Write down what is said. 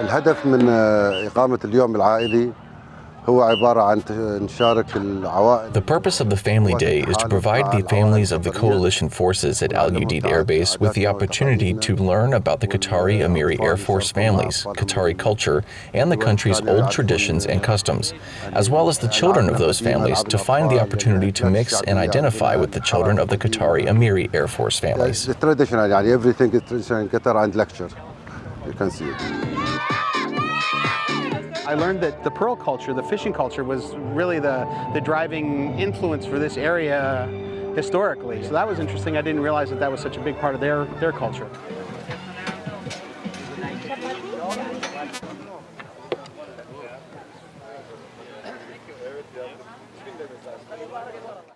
الهدف من إقامة اليوم العائلي هو عبارة عن نشارك العوائل The purpose of the Family Day is to provide the families of the coalition forces at Al Udeid Air Base with the opportunity to learn about the Qatari Amiri Air Force families, Qatari culture, and the country's old traditions and customs, as well as the children of those families to find the opportunity to mix and identify with the children of the Qatari Amiri Air Force families. The traditional يعني everything is traditional in Qatar and lecture you can see it I learned that the pearl culture, the fishing culture, was really the, the driving influence for this area historically. So that was interesting. I didn't realize that that was such a big part of their, their culture.